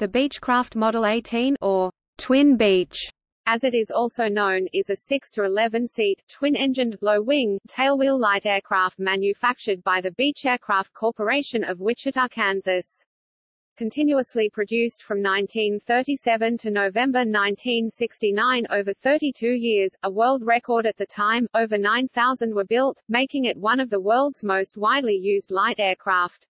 The Beechcraft Model 18 or Twin Beech as it is also known, is a 6 to 11 seat, twin-engined, low-wing, tailwheel light aircraft manufactured by the Beech Aircraft Corporation of Wichita, Kansas. Continuously produced from 1937 to November 1969 over 32 years, a world record at the time, over 9,000 were built, making it one of the world's most widely used light aircraft.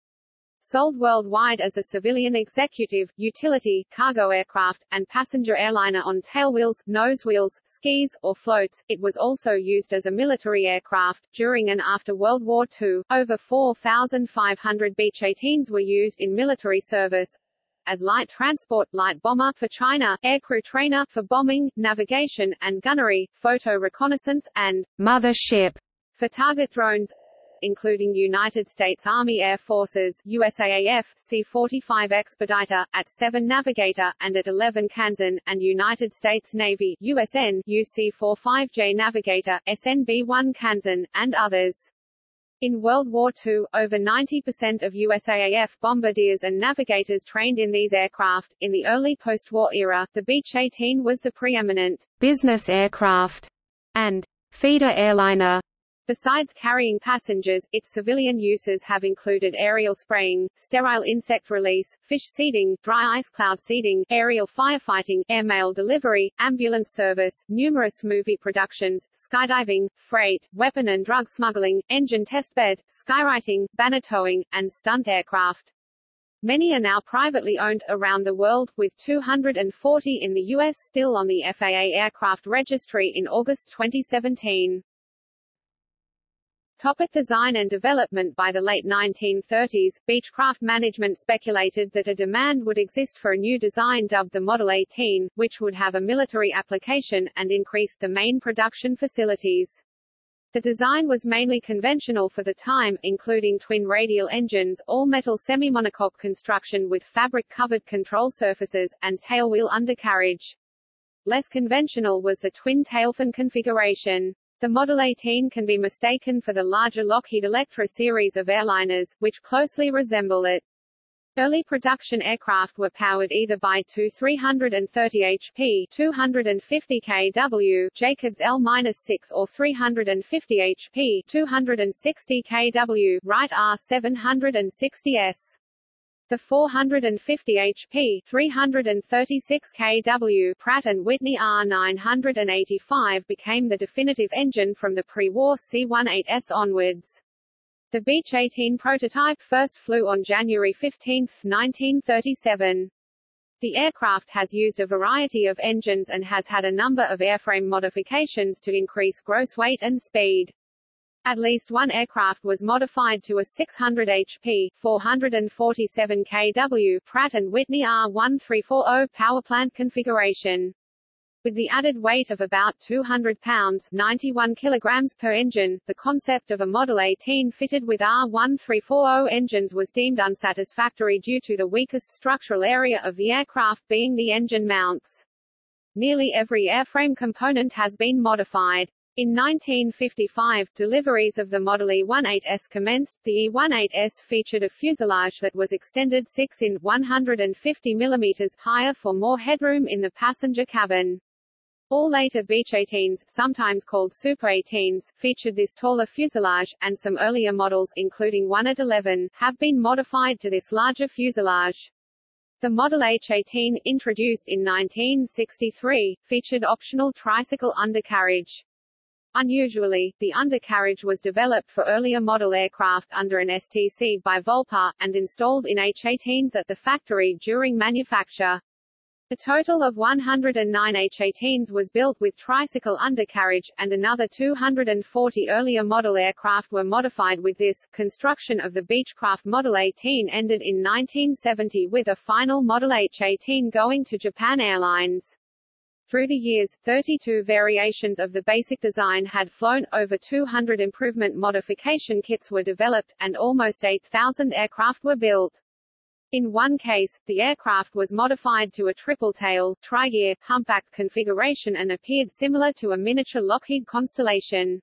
Sold worldwide as a civilian executive, utility, cargo aircraft, and passenger airliner on tailwheels, nosewheels, skis, or floats, it was also used as a military aircraft. During and after World War II, over 4,500 Beech 18s were used in military service, as light transport, light bomber for China, aircrew trainer for bombing, navigation, and gunnery, photo reconnaissance, and mother ship for target drones including United States Army Air Forces USAAF C-45 Expediter, at 7 Navigator, and at 11 Kansan, and United States Navy USN UC-45J Navigator, SNB-1 Kansan, and others. In World War II, over 90% of USAAF bombardiers and navigators trained in these aircraft. In the early post-war era, the Beech 18 was the preeminent business aircraft and feeder airliner Besides carrying passengers, its civilian uses have included aerial spraying, sterile insect release, fish seeding, dry ice cloud seeding, aerial firefighting, airmail delivery, ambulance service, numerous movie productions, skydiving, freight, weapon and drug smuggling, engine testbed, skywriting, banner towing, and stunt aircraft. Many are now privately owned, around the world, with 240 in the U.S. still on the FAA aircraft registry in August 2017. Topic design and development By the late 1930s, Beechcraft management speculated that a demand would exist for a new design dubbed the Model 18, which would have a military application, and increased the main production facilities. The design was mainly conventional for the time, including twin radial engines, all-metal semi-monocoque construction with fabric-covered control surfaces, and tailwheel undercarriage. Less conventional was the twin tailfin configuration. The Model 18 can be mistaken for the larger Lockheed Electra series of airliners, which closely resemble it. Early production aircraft were powered either by two 330 HP 250 kW Jacobs L-6 or 350 HP 260 kW Wright R760S. The 450 HP 336 kW Pratt & Whitney R985 became the definitive engine from the pre-war C-18S onwards. The Beech 18 prototype first flew on January 15, 1937. The aircraft has used a variety of engines and has had a number of airframe modifications to increase gross weight and speed. At least one aircraft was modified to a 600 HP 447 kW Pratt & Whitney R1340 powerplant configuration. With the added weight of about 200 pounds 91 kilograms per engine, the concept of a Model 18 fitted with R1340 engines was deemed unsatisfactory due to the weakest structural area of the aircraft being the engine mounts. Nearly every airframe component has been modified. In 1955, deliveries of the Model E-18S commenced. The E-18S featured a fuselage that was extended 6 in 150 mm higher for more headroom in the passenger cabin. All later Beech 18s, sometimes called Super 18s, featured this taller fuselage, and some earlier models, including one at 11, have been modified to this larger fuselage. The Model H-18, introduced in 1963, featured optional tricycle undercarriage. Unusually, the undercarriage was developed for earlier model aircraft under an STC by Volpar, and installed in H-18s at the factory during manufacture. A total of 109 H-18s was built with tricycle undercarriage, and another 240 earlier model aircraft were modified with this. Construction of the Beechcraft Model 18 ended in 1970 with a final Model H-18 going to Japan Airlines. Through the years, 32 variations of the basic design had flown, over 200 improvement modification kits were developed, and almost 8,000 aircraft were built. In one case, the aircraft was modified to a triple-tail, tri-gear, humpback configuration and appeared similar to a miniature Lockheed Constellation.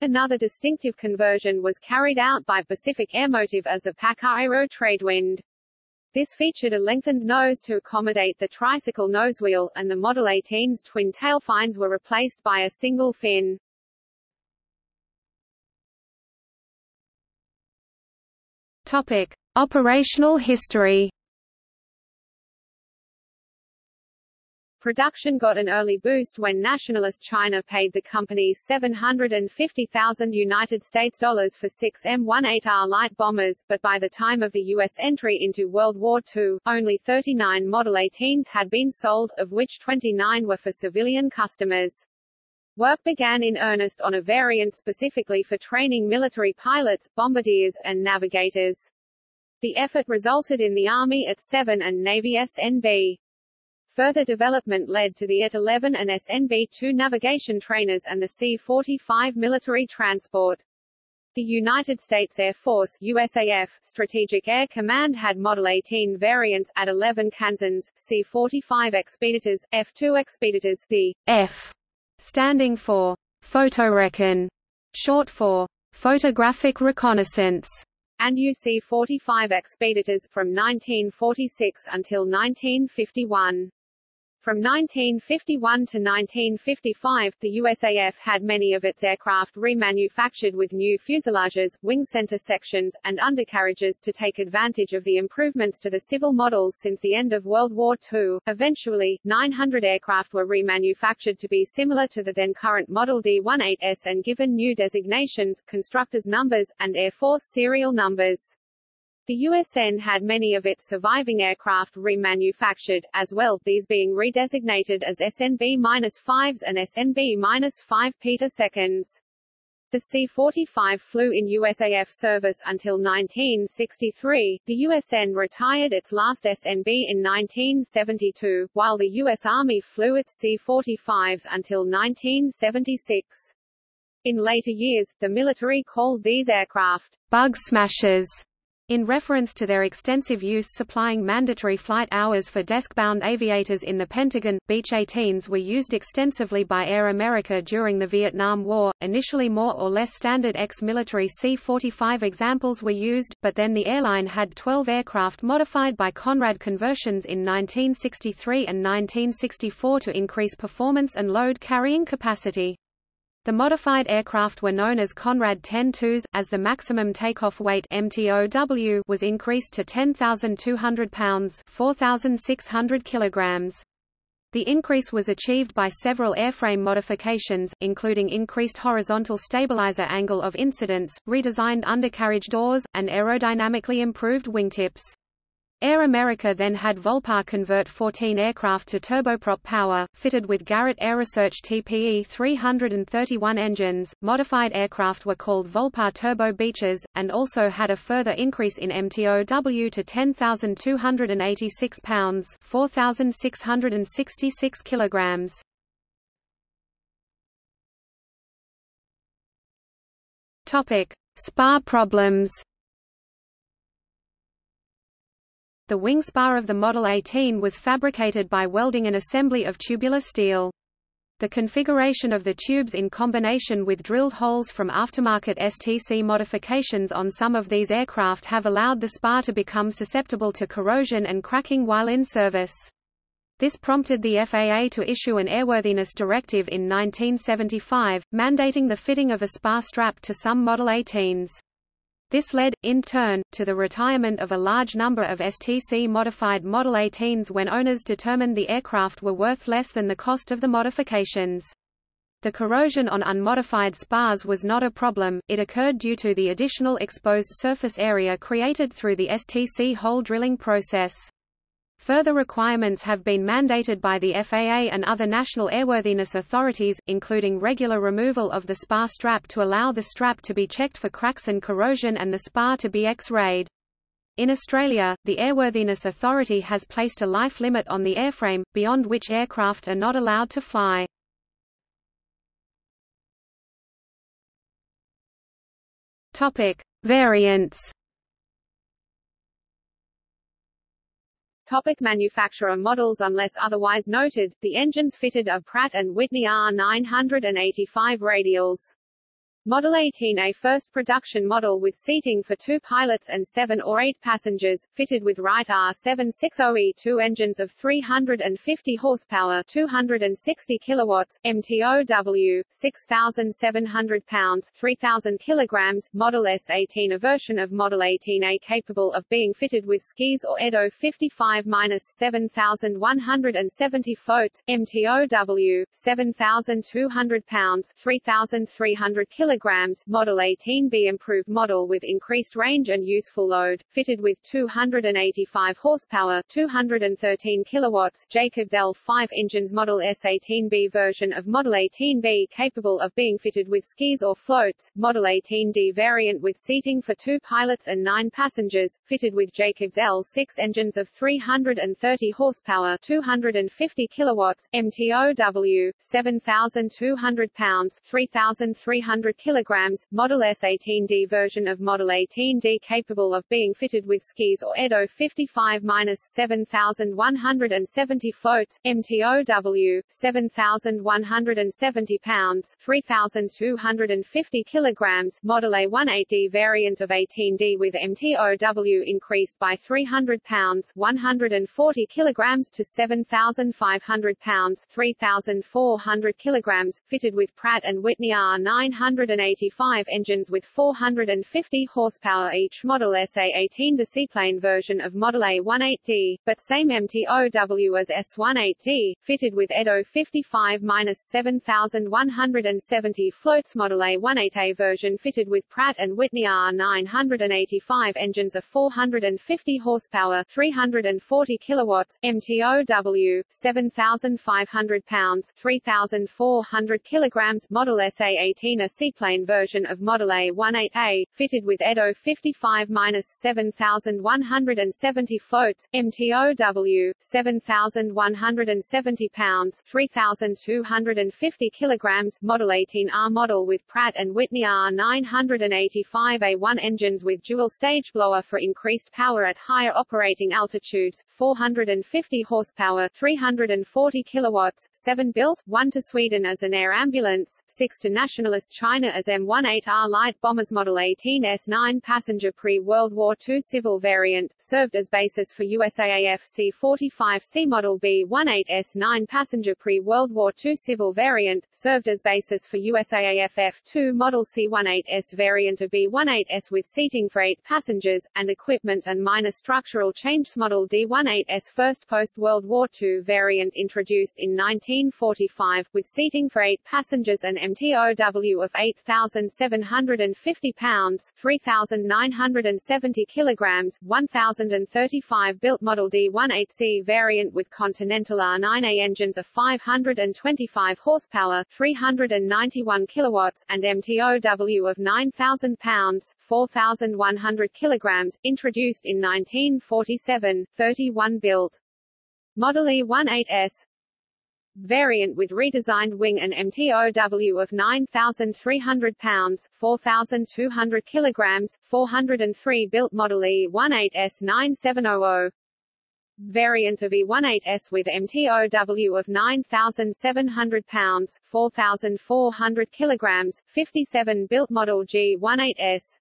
Another distinctive conversion was carried out by Pacific Airmotive as the PACA Aero Tradewind. This featured a lengthened nose to accommodate the tricycle nosewheel, and the Model 18's twin tailfins were replaced by a single fin. Topic: Operational history. Production got an early boost when nationalist China paid the company 750,000 United States dollars for six M18R light bombers, but by the time of the U.S. entry into World War II, only 39 Model 18s had been sold, of which 29 were for civilian customers. Work began in earnest on a variant specifically for training military pilots, bombardiers, and navigators. The effort resulted in the Army AT-7 and Navy SNB. Further development led to the AT-11 and SNB-2 navigation trainers and the C-45 military transport. The United States Air Force USAF Strategic Air Command had Model 18 variants at 11 Kansans, C-45 Expeditors, F-2 Expeditors, the F standing for photorecon, short for photographic reconnaissance, and UC-45 Expeditors from 1946 until 1951. From 1951 to 1955, the USAF had many of its aircraft remanufactured with new fuselages, wing center sections, and undercarriages to take advantage of the improvements to the civil models since the end of World War II. Eventually, 900 aircraft were remanufactured to be similar to the then current Model D-18S and given new designations, constructors' numbers, and Air Force serial numbers. The USN had many of its surviving aircraft remanufactured, as well, these being redesignated as SNB-5s and SNB-5 Peter seconds. The C-45 flew in USAF service until 1963. The USN retired its last SNB in 1972, while the U.S. Army flew its C-45s until 1976. In later years, the military called these aircraft bug smashers in reference to their extensive use supplying mandatory flight hours for desk-bound aviators in the Pentagon, Beech 18s were used extensively by Air America during the Vietnam War. Initially more or less standard ex-military C-45 examples were used, but then the airline had 12 aircraft modified by Conrad conversions in 1963 and 1964 to increase performance and load carrying capacity. The modified aircraft were known as Conrad 10-2s, as the maximum takeoff weight MTOW was increased to 10,200 pounds 4,600 kilograms. The increase was achieved by several airframe modifications, including increased horizontal stabilizer angle of incidence, redesigned undercarriage doors, and aerodynamically improved wingtips. Air America then had Volpar convert 14 aircraft to turboprop power, fitted with Garrett AiResearch TPE 331 engines. Modified aircraft were called Volpar Turbo Beeches, and also had a further increase in MTOW to 10,286 pounds, 4,666 kilograms. Topic: Spar problems. The wing spar of the Model 18 was fabricated by welding an assembly of tubular steel. The configuration of the tubes in combination with drilled holes from aftermarket STC modifications on some of these aircraft have allowed the spar to become susceptible to corrosion and cracking while in service. This prompted the FAA to issue an airworthiness directive in 1975, mandating the fitting of a spar strap to some Model 18s. This led, in turn, to the retirement of a large number of STC-modified Model 18s when owners determined the aircraft were worth less than the cost of the modifications. The corrosion on unmodified spars was not a problem, it occurred due to the additional exposed surface area created through the STC hole drilling process. Further requirements have been mandated by the FAA and other national airworthiness authorities, including regular removal of the spar strap to allow the strap to be checked for cracks and corrosion and the spar to be X-rayed. In Australia, the Airworthiness Authority has placed a life limit on the airframe, beyond which aircraft are not allowed to fly. Topic: Variants Topic manufacturer models Unless otherwise noted, the engines fitted are Pratt & Whitney R985 radials. Model 18 a first production model with seating for two pilots and seven or eight passengers, fitted with Wright R760E2 engines of 350 horsepower 260 kilowatts, MTOW, 6,700 pounds 3,000 kilograms, Model S18 a version of Model 18A capable of being fitted with skis or Edo 55-7170 floats, MTOW, 7,200 pounds 3,300 kilograms kilograms, Model 18B improved model with increased range and useful load, fitted with 285 horsepower, 213 kilowatts, Jacobs L5 engines Model S18B version of Model 18B capable of being fitted with skis or floats, Model 18D variant with seating for two pilots and nine passengers, fitted with Jacobs L6 engines of 330 horsepower, 250 kilowatts, MTOW, 7,200 pounds, 3,300 kilograms, Model S18D version of Model 18D capable of being fitted with skis or Edo 55-7170 floats, MTOW, 7,170 pounds 3,250 kilograms, Model A18D variant of 18D with MTOW increased by 300 pounds 140 kilograms to 7,500 pounds 3,400 kilograms, fitted with Pratt & Whitney R900 185 engines with 450 horsepower each Model SA-18 the seaplane version of Model A18D, but same MTOW as S18D, fitted with Edo 55-7170 floats Model A18A version fitted with Pratt & Whitney R985 engines of 450 horsepower 340 kilowatts, MTOW, 7,500 pounds 3,400 kilograms Model SA-18 a seaplane seaplane version of Model A18A, fitted with Edo 55-7170 floats, MTOW, 7,170 pounds 3,250 kilograms, Model 18R model with Pratt & Whitney R985A1 engines with dual-stage blower for increased power at higher operating altitudes, 450 horsepower 340 kilowatts, 7 built, 1 to Sweden as an air ambulance, 6 to nationalist China as M18R light bombers Model 18S9 passenger pre-World War II civil variant, served as basis for USAAF C-45C Model B-18S9 passenger pre-World War II civil variant, served as basis for USAAF F-2 Model C-18S variant of B-18S with seating for eight passengers, and equipment and minor structural changes Model D-18S first post-World War II variant introduced in 1945, with seating for eight passengers and MTOW of 8 1,750 pounds 3,970 kilograms, 1,035 built Model D18C variant with Continental R9A engines of 525 horsepower 391 kilowatts, and MTOW of 9,000 pounds 4,100 kilograms, introduced in 1947, 31 built. Model E18S variant with redesigned wing and MTOW of 9,300 pounds 4,200 kilograms, 403 built Model E18S 9700 variant of E18S with MTOW of 9,700 pounds 4,400 kilograms, 57 built Model G18S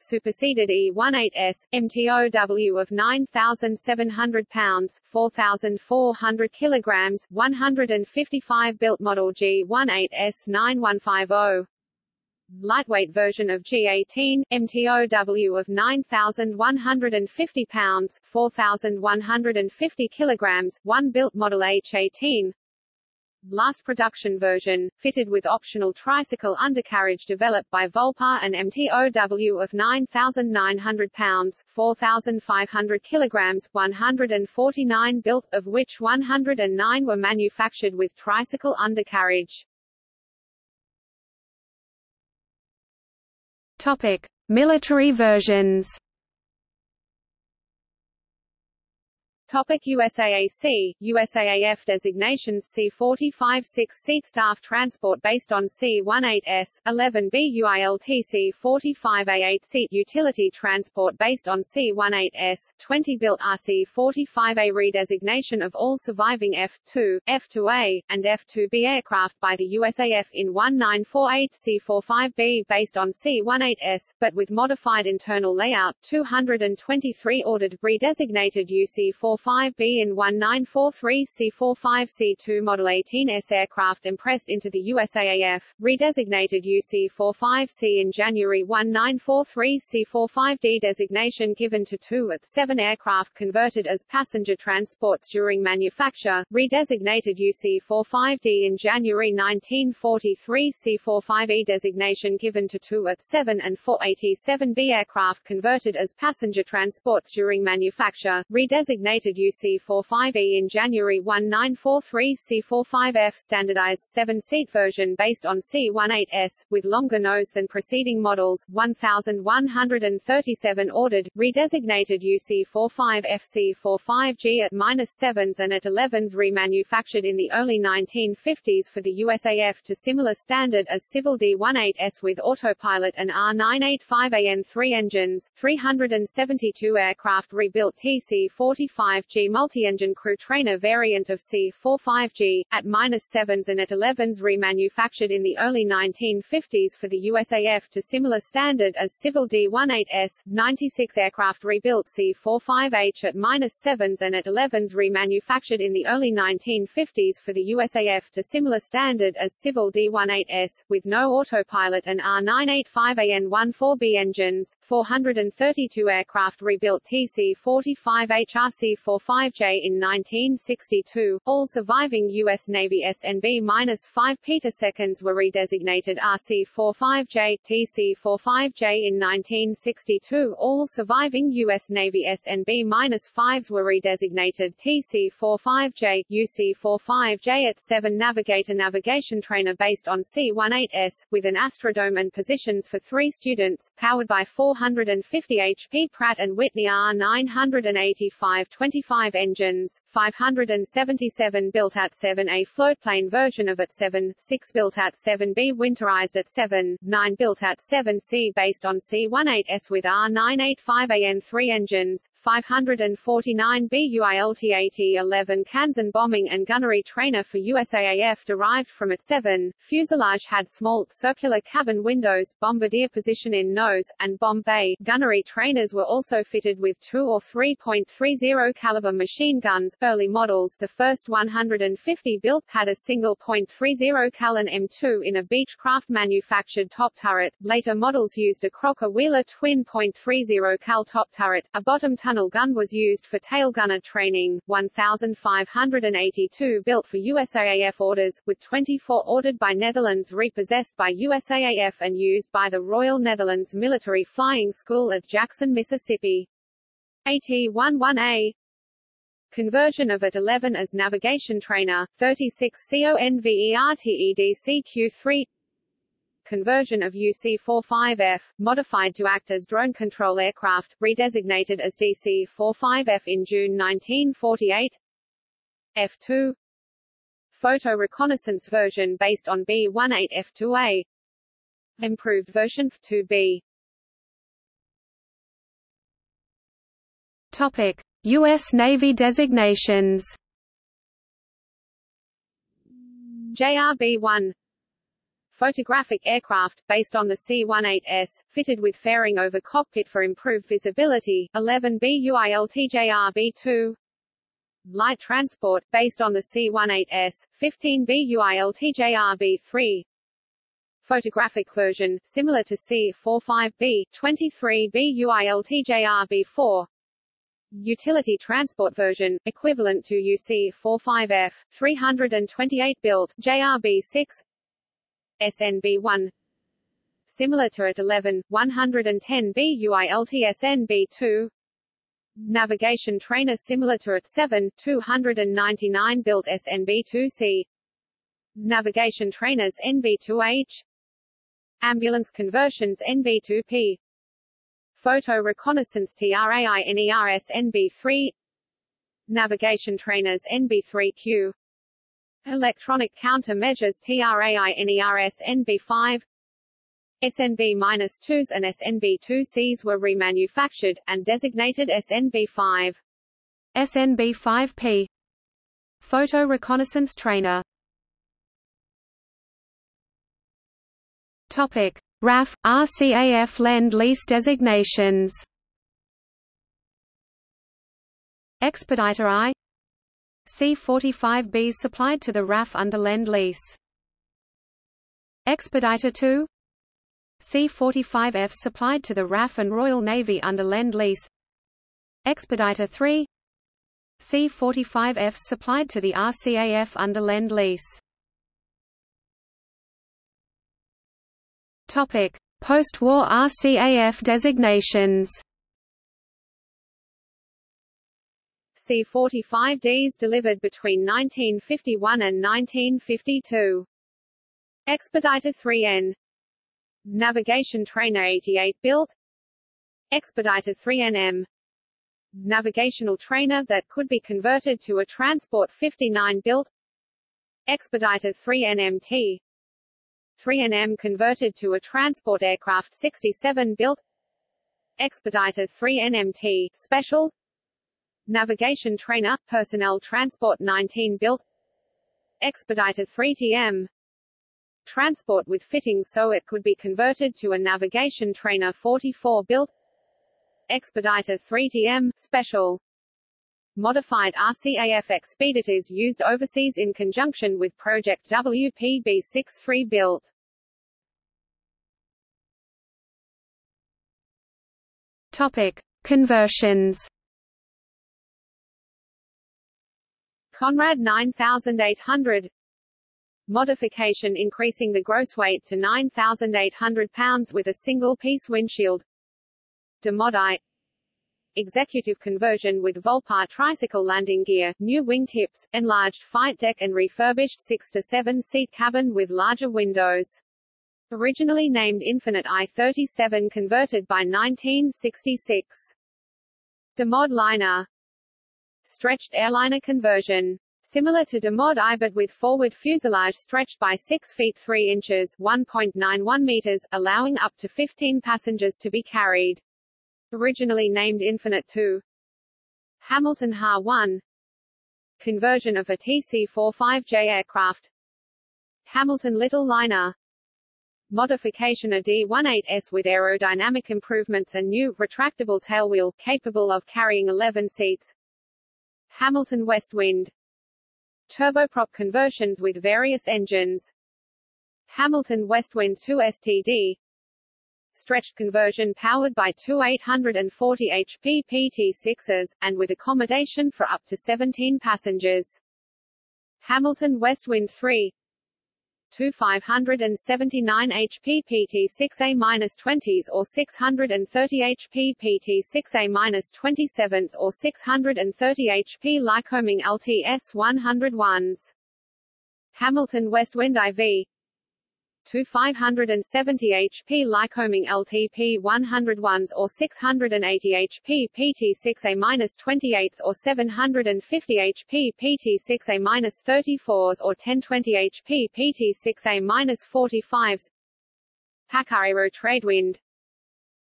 superseded E-18S, MTOW of 9,700 pounds 4,400 kilograms, 155 built model G18S 9150 lightweight version of G18, MTOW of 9,150 pounds 4,150 kilograms, one built model H18 last production version, fitted with optional tricycle undercarriage developed by Volpar and MTOW of 9,900 pounds 4,500 kilograms, 149 built, of which 109 were manufactured with tricycle undercarriage. Topic. Military versions Topic USAAC, USAAF designations C-45 6-seat staff transport based on C-18S, 11B UILT C-45A 8-seat utility transport based on C-18S, 20 built RC-45A redesignation of all surviving F-2, F-2A, and F-2B aircraft by the USAF in 1948 C-45B based on C-18S, but with modified internal layout 223 ordered, redesignated UC-4 45B and 1943 C-45C2 Model 18S aircraft impressed into the USAAF, redesignated UC-45C in January 1943 C-45D designation given to two at 7 aircraft converted as passenger transports during manufacture, redesignated UC-45D in January 1943 C-45E designation given to two at 7 and 487B aircraft converted as passenger transports during manufacture, redesignated UC-45E in January 1943 C-45F standardized 7-seat version based on C-18S, with longer nose than preceding models, 1,137 ordered, redesignated UC-45F C-45G at -7s and at 11s remanufactured in the early 1950s for the USAF to similar standard as Civil D-18S with autopilot and R-985AN3 engines, 372 aircraft rebuilt TC-45 5G multi-engine crew trainer variant of C-45G, at minus 7s and at 11s remanufactured in the early 1950s for the USAF to similar standard as Civil D-18S, 96 aircraft rebuilt C-45H at minus 7s and at 11s remanufactured in the early 1950s for the USAF to similar standard as Civil D-18S, with no autopilot and R985AN-14B engines, 432 aircraft rebuilt TC-45H RC-45 J in 1962. All surviving U.S. Navy SNB-5 petaseconds were redesignated RC-45J, TC-45J in 1962. All surviving U.S. Navy SNB-5s were redesignated TC-45J, UC-45J at 7 Navigator Navigation Trainer based on C-18S, with an astrodome and positions for three students, powered by 450 HP Pratt & Whitney R985 20 25 engines, 577 built at 7A floatplane version of at 7, 6 built at 7B winterized at 7, 9 built at 7C based on C18S with R985AN3 engines, 549 BUILT AT-11 Kansan bombing and gunnery trainer for USAAF derived from at 7, fuselage had small, circular cabin windows, bombardier position in nose, and bomb bay. Gunnery trainers were also fitted with 2 or 3.30 caliber machine guns, early models. The first 150 built had a single .30 Callan M2 in a Beechcraft manufactured top turret, later models used a Crocker Wheeler twin .30 Cal top turret, a bottom tunnel gun was used for tail gunner training, 1,582 built for USAAF orders, with 24 ordered by Netherlands repossessed by USAAF and used by the Royal Netherlands Military Flying School at Jackson, Mississippi. AT-11A Conversion of AT-11 as navigation trainer, 36 CONVERTEDCQ3 Conversion of UC-45F, modified to act as drone control aircraft, redesignated as DC-45F in June 1948 F2 Photo reconnaissance version based on B-18F2A Improved version F2B Topic U.S. Navy designations. JRB-1 Photographic aircraft, based on the C-18S, fitted with fairing over cockpit for improved visibility, 11B UILT JRB-2 Light transport, based on the C-18S, 15B UILT JRB-3 Photographic version, similar to C-45B, 23B UILT JRB-4 Utility transport version, equivalent to UC-45F, 328 built, JRB-6 SNB-1 Similar to at 11, 110 BUILT SNB-2 Navigation trainer similar to at 7, 299 built SNB-2C Navigation trainers NB-2H Ambulance conversions NB-2P Photo Reconnaissance TRAINERS NB3 Navigation trainers NB3Q Electronic counter-measures TRAI-NERS NB5 SNB-2s and SNB-2Cs were remanufactured, and designated SNB-5. SNB-5P Photo reconnaissance trainer. Topic: RAF RCAF Lend-Lease designations. Expediter I C-45Bs supplied to the RAF under Lend-Lease. Expediter II C-45F supplied to the RAF and Royal Navy under Lend-Lease. Expediter III C-45F supplied to the RCAF under Lend-Lease. Post-war RCAF designations. C-45Ds delivered between 1951 and 1952. Expediter 3N Navigation Trainer 88 built. Expediter 3NM Navigational trainer that could be converted to a Transport 59 built. Expediter 3NMT 3NM converted to a transport aircraft 67 built. Expediter 3NMT Special. Navigation Trainer Personnel Transport 19 built. Expediter 3TM Transport with fittings so it could be converted to a Navigation Trainer 44 built. Expediter 3TM Special Modified RCAF expeditors used overseas in conjunction with Project WPB-63 built. Topic: Conversions. Conrad 9800 Modification increasing the gross weight to 9,800 pounds with a single-piece windshield. Demod I executive conversion with Volpar tricycle landing gear, new wingtips, enlarged fight deck and refurbished 6 to 7 seat cabin with larger windows. Originally named Infinite I-37 converted by 1966. Demod liner Stretched airliner conversion. Similar to Demod I but with forward fuselage stretched by 6 feet 3 inches 1.91 meters, allowing up to 15 passengers to be carried originally named Infinite 2 Hamilton Ha-1 conversion of a TC-45J aircraft. Hamilton Little Liner. Modification of D-18S with aerodynamic improvements and new, retractable tailwheel, capable of carrying 11 seats. Hamilton West Wind. Turboprop conversions with various engines. Hamilton Westwind 2 STD stretched conversion powered by two 840 HP PT6s, and with accommodation for up to 17 passengers. Hamilton Westwind 3 two 579 HP PT6A-20s or 630 HP PT6A-27s or 630 HP Lycoming LTS 101s. Hamilton Westwind IV to 570 HP Lycoming LTP 101s or 680 HP PT6A-28s or 750 HP PT6A-34s or 1020 HP PT6A-45s PacAero Tradewind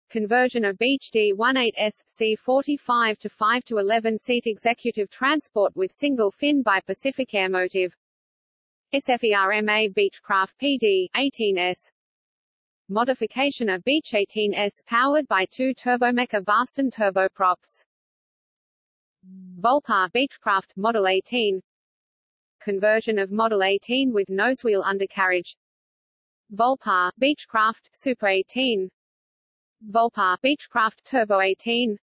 Conversion of Beech D-18S, C-45 to 5 to 11 seat executive transport with single fin by Pacific Airmotive SFERMA Beechcraft PD 18S Modification of Beech 18S powered by two Turbomeca Bastan turboprops. Volpar Beechcraft Model 18 Conversion of Model 18 with nosewheel undercarriage. Volpar Beechcraft Super 18 Volpar Beechcraft Turbo 18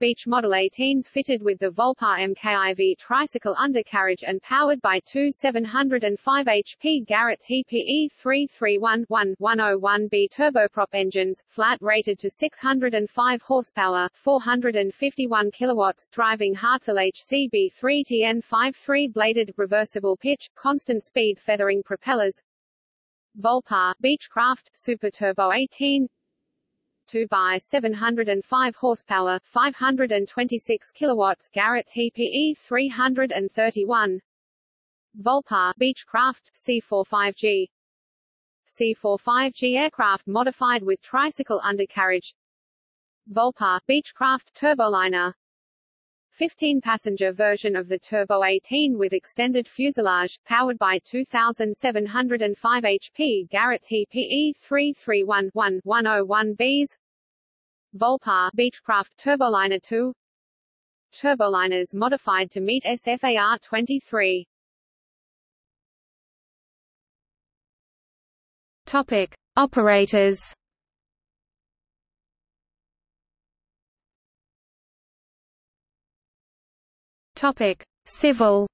Beech Model 18s fitted with the Volpar MKIV tricycle undercarriage and powered by two 705 HP Garrett TPE 331-1-101B turboprop engines, flat rated to 605 horsepower, 451 kilowatts, driving Hartzell HCB 3TN53 bladed, reversible pitch, constant speed feathering propellers. Volpar Beechcraft Super Turbo 18 2 by 705 horsepower, 526 kilowatts. Garrett TPE 331. Volpar Beechcraft C45G C45G aircraft modified with tricycle undercarriage. Volpar Beechcraft turboliner 15-passenger version of the Turbo 18 with extended fuselage, powered by 2,705 HP Garrett TPE 331-101Bs Volpar Beechcraft Turboliner 2 Turboliners modified to meet SFAR 23 Topic. Operators Topic: Civil.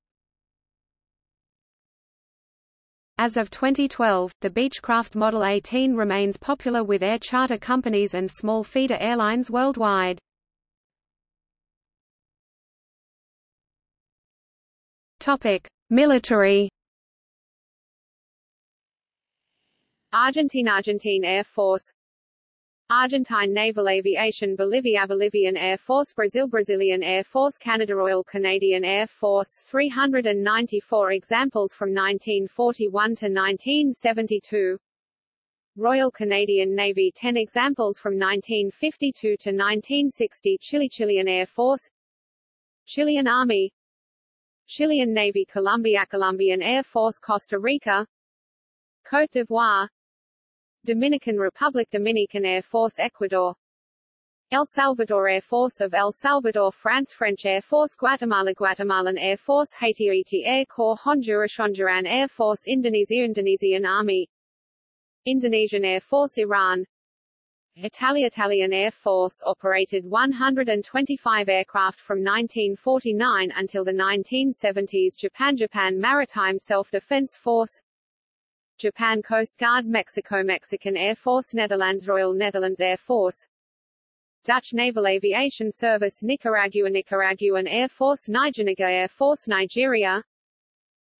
As of 2012, the Beechcraft Model 18 remains popular with air charter companies and small feeder airlines worldwide. Military. Argentine Argentine Air Force Argentine Naval Aviation Bolivia Bolivian Air Force Brazil Brazilian Air Force Canada Royal Canadian Air Force. 394 examples from 1941 to 1972 Royal Canadian Navy 10 examples from 1952 to 1960 Chile Chilean Air Force. Chilean Army. Chilean Navy Colombia Colombian Air Force Costa Rica. Côte d'Ivoire Dominican Republic Dominican Air Force Ecuador. El Salvador Air Force of El Salvador France French Air Force Guatemala Guatemalan Air Force Haiti Haiti Air Corps Honduras Honduran Air Force Indonesia Indonesian Army. Indonesian Air Force Iran. Italia Italian Air Force operated 125 aircraft from 1949 until the 1970s Japan Japan Maritime Self-Defense Force Japan Coast Guard Mexico Mexican Air Force Netherlands Royal Netherlands Air Force Dutch Naval Aviation Service Nicaragua Nicaraguan Air Force Niger Air Force Nigeria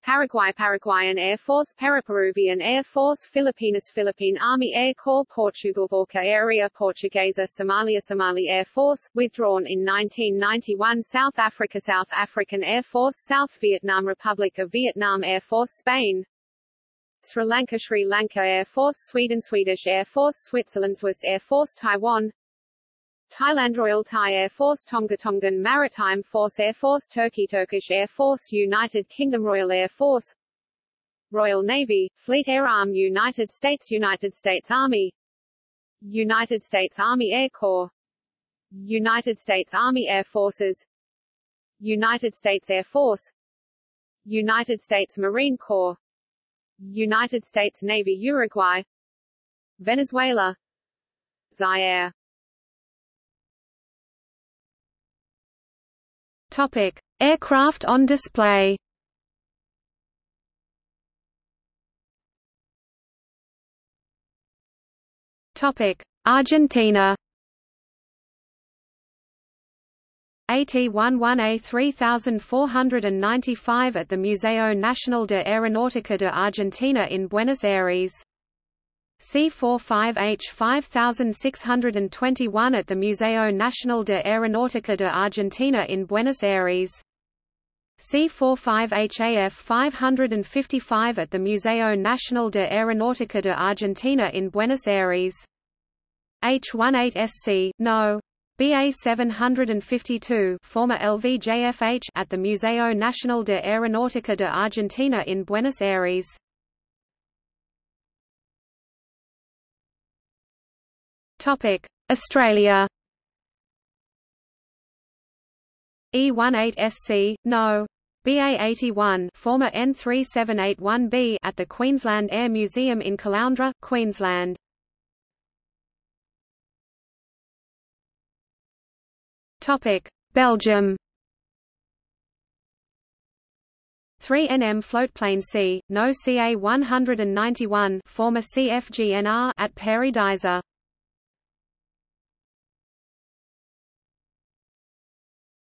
Paraguay Paraguayan Air Force Paraperuvian Air Force Filipinas Philippine Army Air Corps Portugal Força Aérea Portuguesa Somalia Somali Air Force, withdrawn in 1991 South Africa South African Air Force South Vietnam Republic of Vietnam Air Force Spain Sri Lanka Sri Lanka Air Force Sweden Swedish Air Force Switzerland Swiss Air Force Taiwan. Thailand Royal Thai Air Force Tonga Tongan Maritime Force Air Force Turkey Turkish Air Force United Kingdom Royal Air Force Royal Navy, Fleet Air Arm United States United States Army United States Army Air Corps United States Army Air Forces United States Air Force United States Marine Corps United States Navy Uruguay. Venezuela. Zaire. Topic: Aircraft on display. Topic: Argentina. AT-11A 3495 at the Museo Nacional de Aeronáutica de Argentina in Buenos Aires. C-45H 5621 at the Museo Nacional de Aeronáutica de Argentina in Buenos Aires. C-45HAF 555 at the Museo Nacional de Aeronáutica de Argentina in Buenos Aires. H-18SC, No. BA 752 former LVJFH at the Museo Nacional de Aeronáutica de Argentina in Buenos Aires. Topic: Australia. E18SC, no. BA81 former N3781B at the Queensland Air Museum in Caloundra, Queensland. Topic: Belgium. 3NM floatplane C, no CA-191 former CFGNR at Paradisa.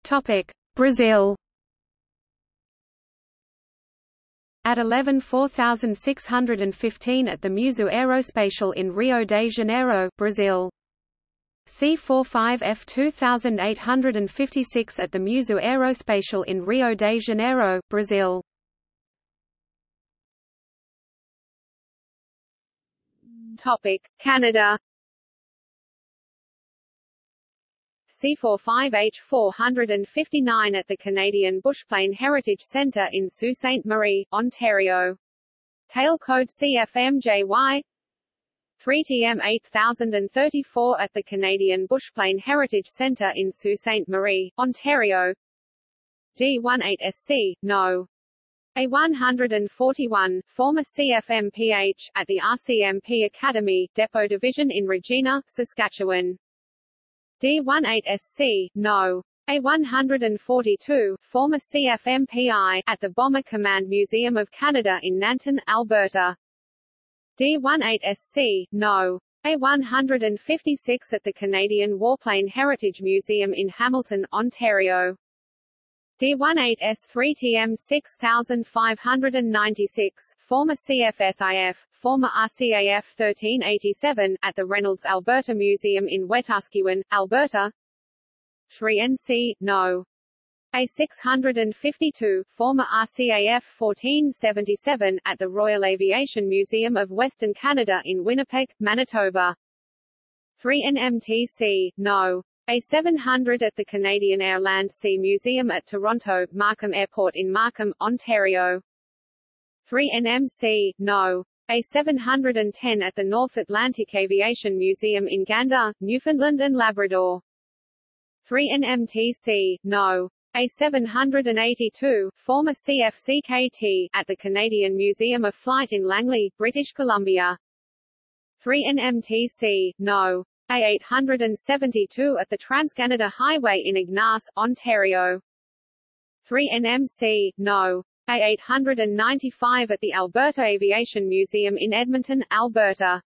Topic: Brazil. At 11 4615 at the Museu Aeroespacial in Rio de Janeiro, Brazil. C-45F 2856 at the Museu Aeroespacial in Rio de Janeiro, Brazil. Topic: Canada. C45H 459 at the Canadian Bushplane Heritage Centre in Sault Ste. Marie, Ontario. Tail code CFMJY 3TM 8034 at the Canadian Bushplane Heritage Centre in Sault Ste. Marie, Ontario D18SC, no. A141, former CFMPH, at the RCMP Academy, Depot Division in Regina, Saskatchewan. D18SC, no. A142, former CFMPI, at the Bomber Command Museum of Canada in Nanton, Alberta. D18SC, no. A156 at the Canadian Warplane Heritage Museum in Hamilton, Ontario. D18S3TM 6596, former CFSIF, former RCAF 1387, at the Reynolds Alberta Museum in Wetaskiwin, Alberta. 3NC, no. A652, former RCAF 1477, at the Royal Aviation Museum of Western Canada in Winnipeg, Manitoba. 3NMTC, no. A700 at the Canadian Air Land Sea Museum at Toronto, Markham Airport in Markham, Ontario. 3NMC, no. A710 at the North Atlantic Aviation Museum in Gander, Newfoundland and Labrador. 3NMTC, no. A782, former CFCKT, at the Canadian Museum of Flight in Langley, British Columbia. 3NMTC, no. A872 at the Trans-Canada Highway in Ignace, Ontario. 3NMC, no. A895 at the Alberta Aviation Museum in Edmonton, Alberta.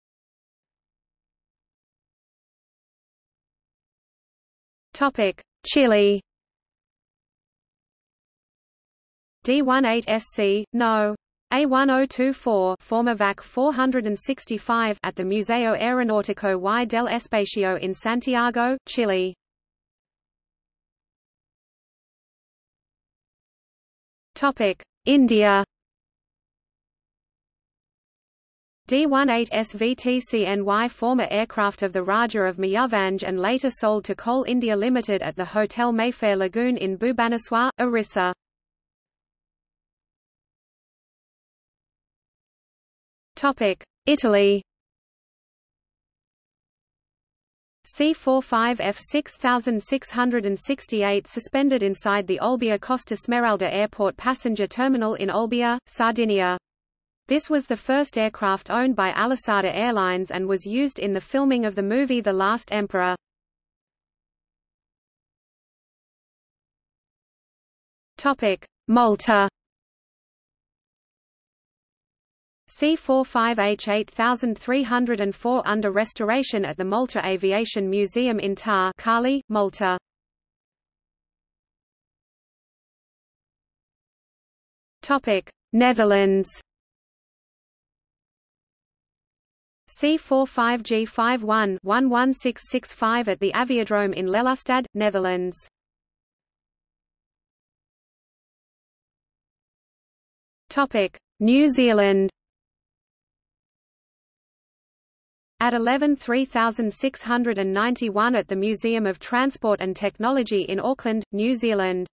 Topic: Chile. D18SC, no. A1024 former VAC 465 at the Museo Aeronáutico y del Espacio in Santiago, Chile. Topic: India. D18SVTCNY former aircraft of the Raja of Mayurbhanj and later sold to Coal India Limited at the Hotel Mayfair Lagoon in Bhubaneswar, Orissa. Italy C-45F 6668 suspended inside the Olbia Costa Smeralda Airport passenger terminal in Olbia, Sardinia. This was the first aircraft owned by Alisarda Airlines and was used in the filming of the movie The Last Emperor. Malta C45H 8304 under restoration at the Malta Aviation Museum in Ta' Qali, Malta. Topic: Netherlands. C45G51 11665 at the Aviodrome in Lelystad, Netherlands. Topic: New Zealand. AT-11 3691 at the Museum of Transport and Technology in Auckland, New Zealand.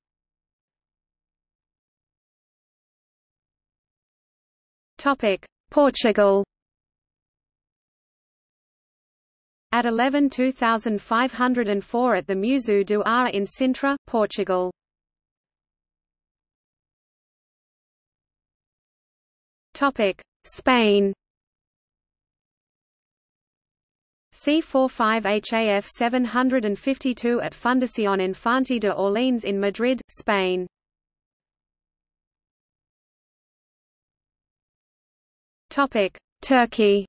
Topic: Portugal AT-11 2504 at the Museu do Ar in Sintra, Portugal. Topic: Spain C45HAF 752 at Fundación Infante de Orleans in Madrid, Spain. Turkey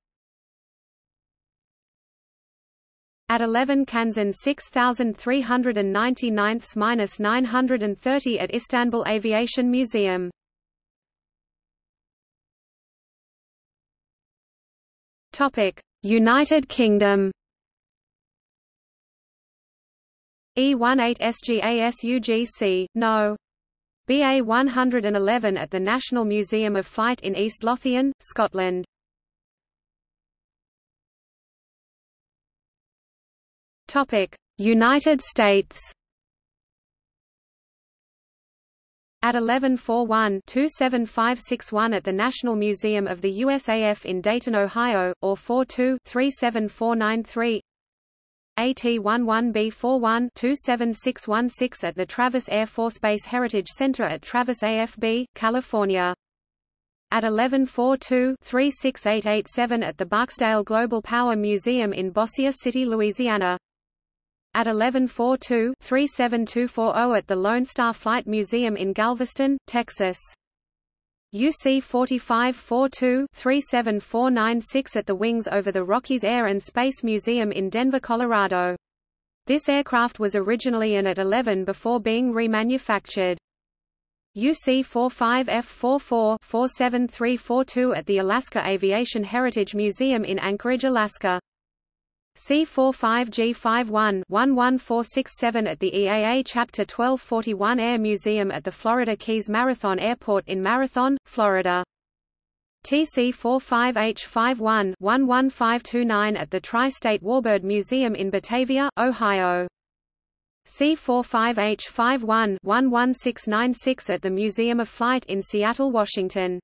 At 11 Kansan 6399-930 at Istanbul Aviation Museum. Topic: United Kingdom E18 SGASUGC, No. BA 111 at the National Museum of Flight in East Lothian, Scotland. United States. At 1141-27561 at the National Museum of the USAF in Dayton, Ohio, or 42-37493 AT-11B41-27616 at the Travis Air Force Base Heritage Center at Travis AFB, California. At 1142-36887 at the Barksdale Global Power Museum in Bossier City, Louisiana at 1142-37240 at the Lone Star Flight Museum in Galveston, Texas. UC 4542-37496 at the Wings over the Rockies Air and Space Museum in Denver, Colorado. This aircraft was originally an AT-11 before being remanufactured. UC 45F44-47342 at the Alaska Aviation Heritage Museum in Anchorage, Alaska. C45G51-11467 at the EAA Chapter 1241 Air Museum at the Florida Keys Marathon Airport in Marathon, Florida. TC45H51-11529 at the Tri-State Warbird Museum in Batavia, Ohio. C45H51-11696 at the Museum of Flight in Seattle, Washington.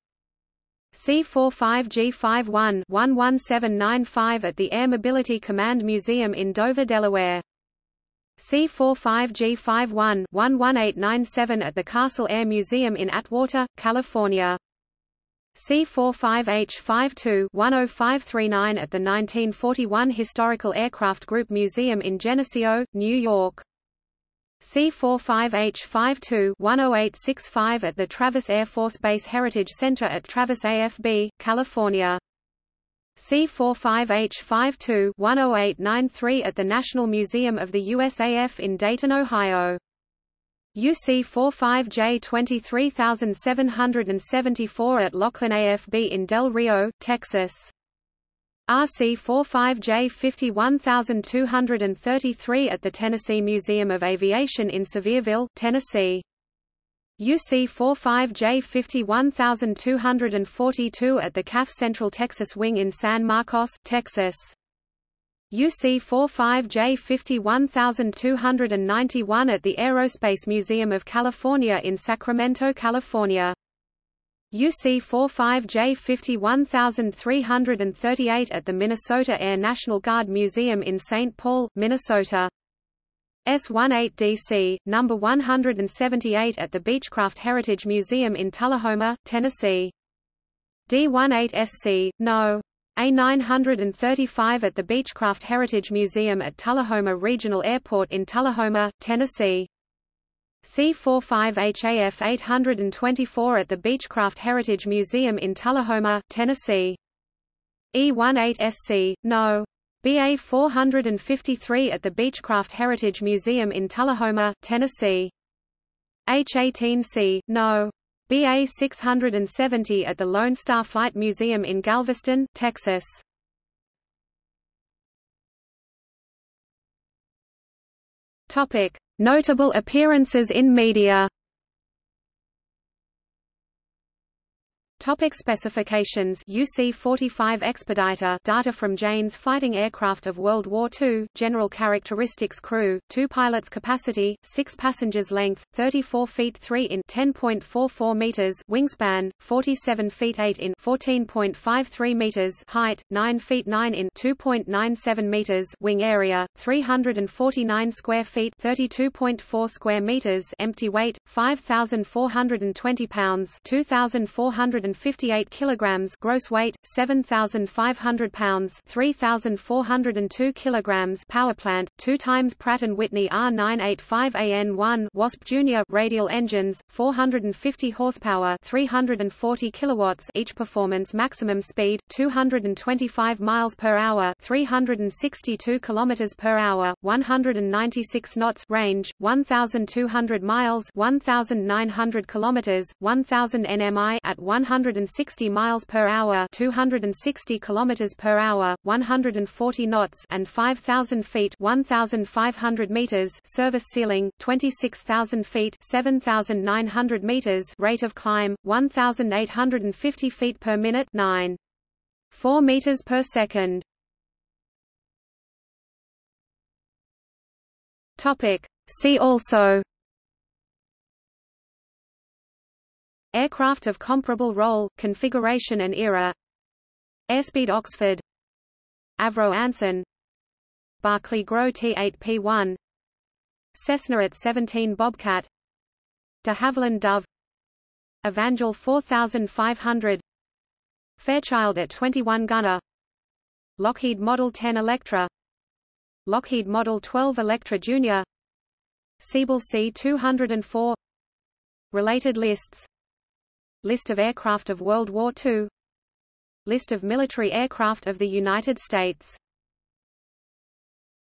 C45G51-11795 at the Air Mobility Command Museum in Dover, Delaware. C45G51-11897 at the Castle Air Museum in Atwater, California. C45H52-10539 at the 1941 Historical Aircraft Group Museum in Geneseo, New York. C45H52-10865 at the Travis Air Force Base Heritage Center at Travis AFB, California. C45H52-10893 at the National Museum of the USAF in Dayton, Ohio. UC 45J 23774 at Laughlin AFB in Del Rio, Texas. RC-45J 51233 at the Tennessee Museum of Aviation in Sevierville, Tennessee. UC-45J 51242 at the CAF Central Texas Wing in San Marcos, Texas. UC-45J 51291 at the Aerospace Museum of California in Sacramento, California. UC 45J 51338 at the Minnesota Air National Guard Museum in St. Paul, Minnesota. S18DC, number 178 at the Beechcraft Heritage Museum in Tullahoma, Tennessee. D18SC, No. A935 at the Beechcraft Heritage Museum at Tullahoma Regional Airport in Tullahoma, Tennessee. C45HAF 824 at the Beechcraft Heritage Museum in Tullahoma, Tennessee. E18SC, No. BA 453 at the Beechcraft Heritage Museum in Tullahoma, Tennessee. H18C, No. BA 670 at the Lone Star Flight Museum in Galveston, Texas. Topic: Notable appearances in media Topic specifications. UC-45 Expediter. Data from Jane's fighting aircraft of World War II, general characteristics crew, 2 pilots capacity, 6 passengers length, 34 feet 3 in. 10.44 meters. Wingspan, 47 feet 8 in. 14.53 meters. Height, 9 feet 9 in. 2.97 meters. Wing area, 349 square feet. 32.4 square meters. Empty weight, 5,420 pounds. 2,400 158 kilograms gross weight 7500 pounds 3402 kilograms power plant 2 times Pratt Whitney R985AN1 Wasp Junior radial engines 450 horsepower 340 kilowatts each performance maximum speed 225 miles per hour 362 kilometers per hour 196 knots range 1200 miles 1900 kilometers 1000 nmi at 100 160 miles per hour, 260 kilometers per hour, 140 knots, and 5000 feet, 1500 meters service ceiling, 26000 feet, 7900 meters rate of climb, 1850 feet per minute, 9 4 meters per second. Topic See also Aircraft of comparable role, configuration and era. Airspeed Oxford. Avro Anson. Barkley-Grow T-8P1 Cessna AT-17 Bobcat. De Havilland Dove. Evangel 4500 Fairchild AT-21 Gunner. Lockheed Model 10 Electra. Lockheed Model 12 Electra Jr. Siebel Si 204 Related lists List of aircraft of World War II List of military aircraft of the United States